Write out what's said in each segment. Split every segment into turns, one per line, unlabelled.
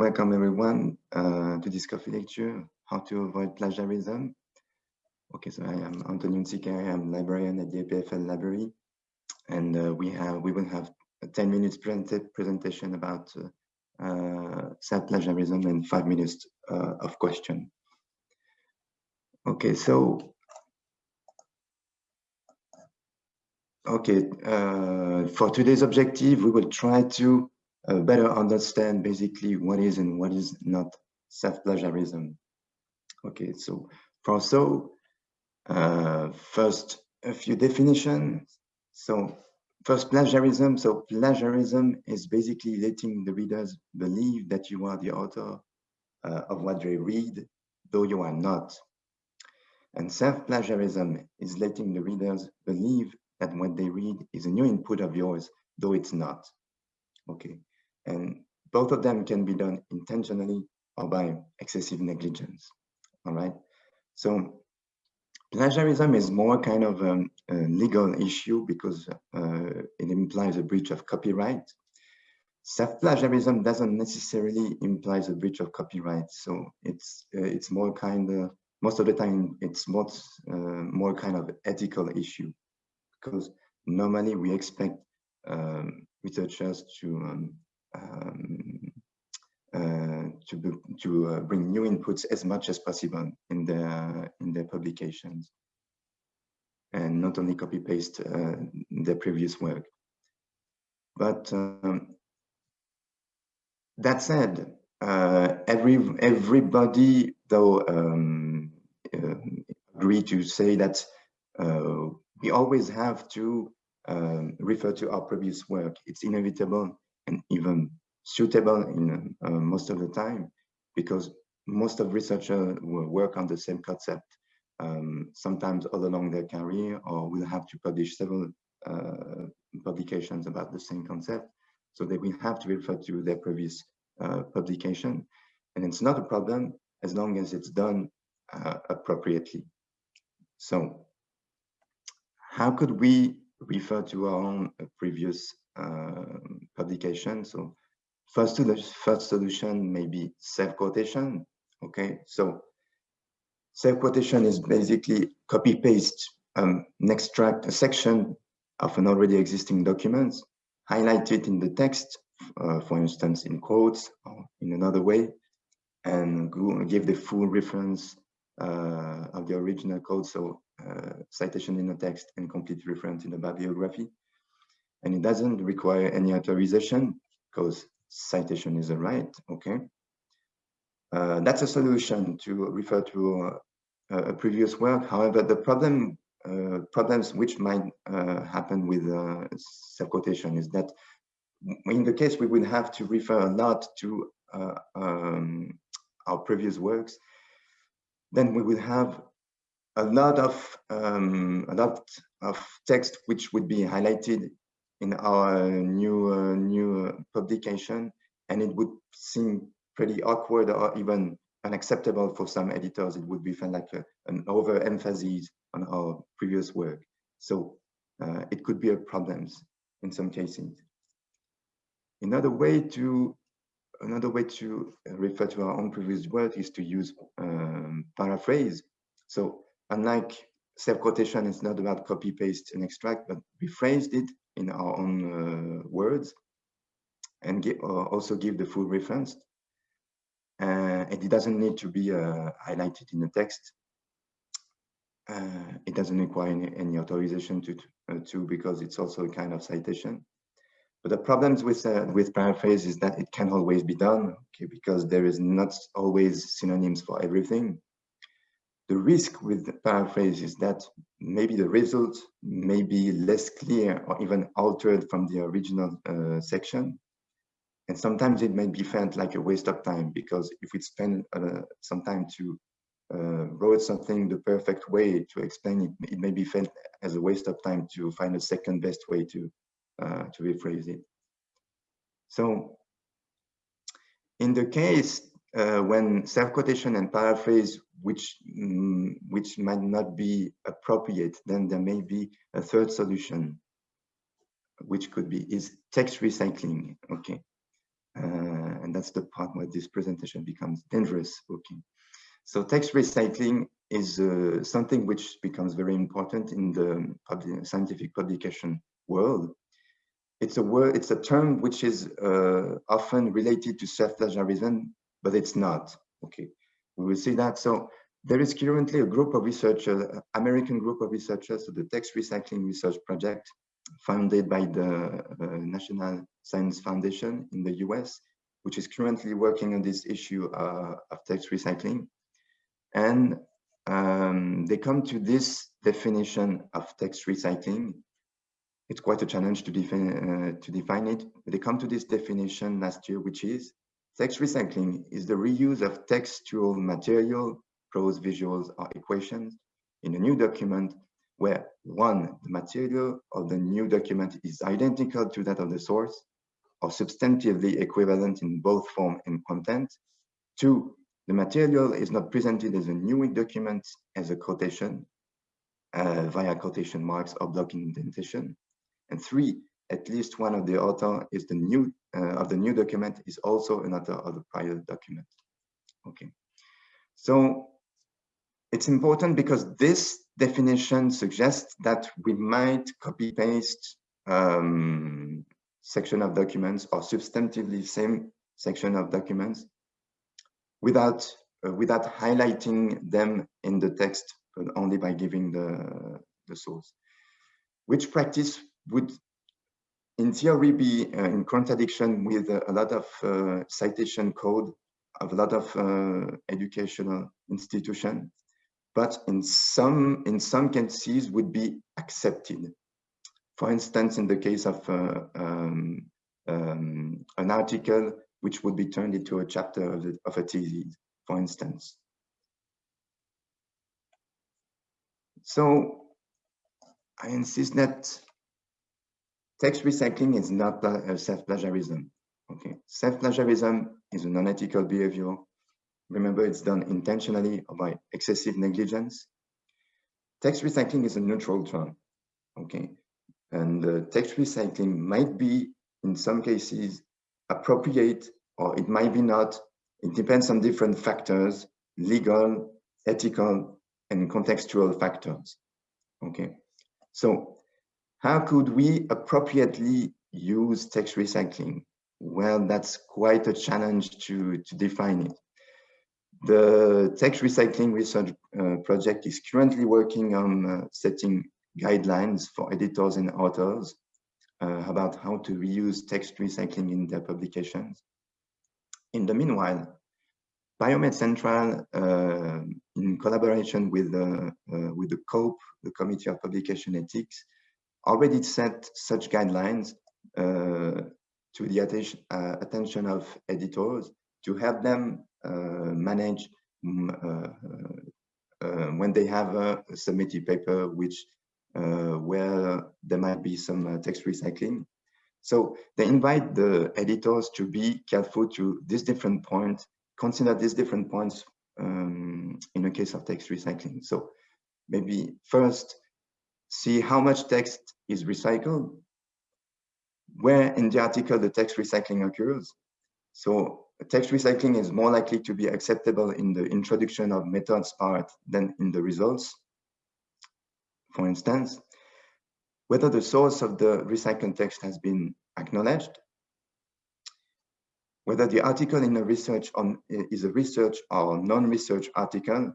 welcome everyone uh, to this coffee lecture, How to Avoid Plagiarism. Okay, so I am Antonio Nsikare, I'm librarian at the EPFL library, and uh, we have we will have a 10 minutes presentation about uh, uh, self-plagiarism and five minutes uh, of question. Okay, so okay, uh, for today's objective, we will try to better understand basically what is and what is not self-plagiarism. Okay, so for so, uh, first a few definitions. So first plagiarism. So plagiarism is basically letting the readers believe that you are the author uh, of what they read, though you are not. And self-plagiarism is letting the readers believe that what they read is a new input of yours, though it's not. Okay, and both of them can be done intentionally or by excessive negligence. All right. So plagiarism is more kind of um, a legal issue because uh, it implies a breach of copyright. Self-plagiarism doesn't necessarily imply a breach of copyright. So it's uh, it's more kind of most of the time it's more uh, more kind of ethical issue because normally we expect um, researchers to um, um, uh, to to uh, bring new inputs as much as possible in their in their publications, and not only copy paste uh, their previous work. But um, that said, uh, every everybody though um, uh, agree to say that uh, we always have to um, refer to our previous work. It's inevitable and even suitable in uh, most of the time because most of researchers will work on the same concept. Um, sometimes all along their career or will have to publish several uh, publications about the same concept. So they will have to refer to their previous uh, publication. And it's not a problem as long as it's done uh, appropriately. So how could we refer to our own previous uh, publication. So first, to the first solution may be self-quotation. Okay, so self-quotation is basically copy-paste um, an extract, a section of an already existing document, highlight it in the text, uh, for instance, in quotes or in another way, and give the full reference uh, of the original code. So uh, citation in the text and complete reference in the bibliography and it doesn't require any authorization because citation is a right, okay? Uh, that's a solution to refer to uh, a previous work. However, the problem uh, problems which might uh, happen with uh, self-quotation is that in the case we would have to refer a lot to uh, um, our previous works, then we would have a lot of um, a lot of text which would be highlighted in our new uh, new publication, and it would seem pretty awkward or even unacceptable for some editors. It would be felt like a, an overemphasis on our previous work. So uh, it could be a problem in some cases. Another way to another way to refer to our own previous work is to use um, paraphrase. So unlike self-quotation, it's not about copy, paste, and extract, but we phrased it in our own uh, words and uh, also give the full reference. Uh, and it doesn't need to be highlighted in the text. it doesn't require any, any authorization to, to because it's also a kind of citation. But the problems with uh, with paraphrase is that it can always be done, okay, because there is not always synonyms for everything. The risk with the paraphrase is that maybe the result may be less clear or even altered from the original uh, section. And sometimes it may be felt like a waste of time because if we spend uh, some time to uh, wrote something the perfect way to explain it, it may be felt as a waste of time to find a second best way to, uh, to rephrase it. So in the case uh, when self-quotation and paraphrase which um, which might not be appropriate, then there may be a third solution, which could be is text recycling. Okay, uh, and that's the part where this presentation becomes dangerous. Okay, so text recycling is uh, something which becomes very important in the scientific publication world. It's a word, it's a term which is uh, often related to self-plagiarism, but it's not. Okay, we will see that. So there is currently a group of researchers, American group of researchers, so the Text Recycling Research Project, founded by the uh, National Science Foundation in the US, which is currently working on this issue uh, of text recycling. And um, they come to this definition of text recycling. It's quite a challenge to define, uh, to define it, they come to this definition last year, which is text recycling is the reuse of textual material, prose, visuals, or equations in a new document where one, the material of the new document is identical to that of the source or substantively equivalent in both form and content. Two, the material is not presented as a new document as a quotation uh, via quotation marks or block indentation. And three, at least one of the author is the new uh, of the new document is also an author of the prior document. Okay, so it's important because this definition suggests that we might copy paste um, section of documents or substantively same section of documents without uh, without highlighting them in the text but only by giving the the source which practice would in theory be uh, in contradiction with a lot of uh, citation code of a lot of uh, educational institution but in some in some cases would be accepted. For instance, in the case of uh, um, um, an article which would be turned into a chapter of, the, of a thesis, for instance. So I insist that text recycling is not self-plagiarism. Okay, self-plagiarism is a non-ethical behavior Remember, it's done intentionally or by excessive negligence. Text recycling is a neutral term, okay? And uh, text recycling might be, in some cases, appropriate or it might be not. It depends on different factors, legal, ethical, and contextual factors, okay? So how could we appropriately use text recycling? Well, that's quite a challenge to, to define it. The text recycling research uh, project is currently working on uh, setting guidelines for editors and authors uh, about how to reuse text recycling in their publications. In the meanwhile, Biomed Central, uh, in collaboration with, uh, with the COPE, the Committee of Publication Ethics, already set such guidelines to the attention, attention of editors to help them uh, manage mm, uh, uh, when they have a submitted paper which where there might be some text recycling. So they invite the editors to be careful to these different points, consider these different points um, in a case of text recycling. So maybe first, see how much text is recycled, where in the article the text recycling occurs. So text recycling is more likely to be acceptable in the introduction of methods part than in the results. For instance, whether the source of the recycled text has been acknowledged, whether the article in a research on is a research or non-research article.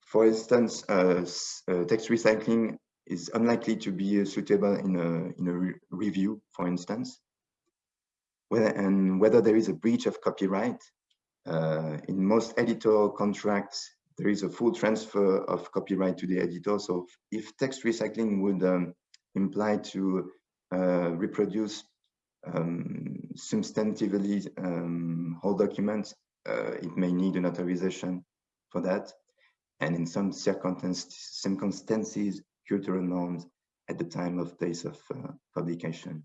For instance, uh, uh, text recycling is unlikely to be suitable in a, in a re review, for instance whether, and whether there is a breach of copyright. Uh, in most editorial contracts, there is a full transfer of copyright to the editor. So if text recycling would um, imply to uh, reproduce um, substantively um, whole documents, uh, it may need an authorization for that. And in some circumstances, cultural norms at the time of place of uh, publication.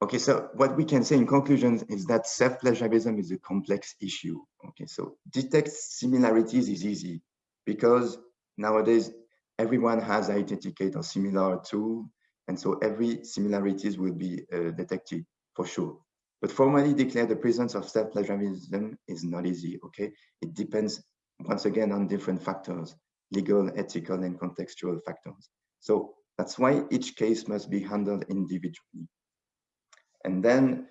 Okay, so what we can say in conclusion is that self-plagiarism is a complex issue. Okay, so detect similarities is easy because nowadays everyone has iThenticate or similar tool, and so every similarities will be uh, detected for sure. But formally declare the presence of self-plagiarism is not easy, okay? It depends, once again, on different factors, legal, ethical, and contextual factors. So that's why each case must be handled individually. And then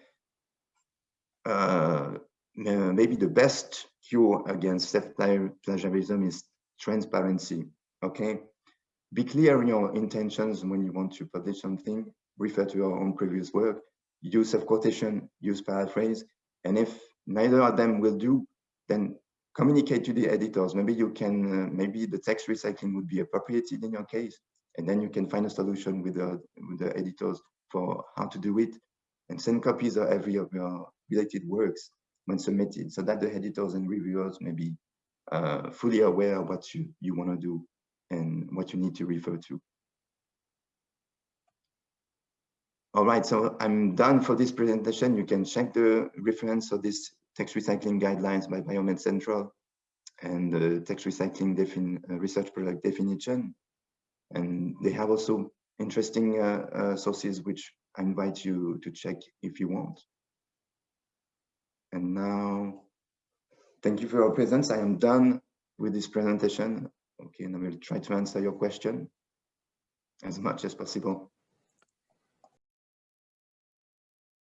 uh, maybe the best cure against self-plagiarism is transparency, okay? Be clear in your intentions when you want to publish something, refer to your own previous work, use self-quotation, use paraphrase, and if neither of them will do, then communicate to the editors. Maybe you can, uh, maybe the text recycling would be appropriate in your case, and then you can find a solution with the, with the editors for how to do it, and send copies of every of your related works when submitted, so that the editors and reviewers may be uh, fully aware of what you, you want to do and what you need to refer to. All right, so I'm done for this presentation. You can check the reference of this text recycling guidelines by Biomed Central and the text recycling defin uh, research product definition. And they have also interesting uh, uh, sources which I invite you to check if you want. And now, thank you for your presence. I am done with this presentation. Okay, and I will try to answer your question as much as possible.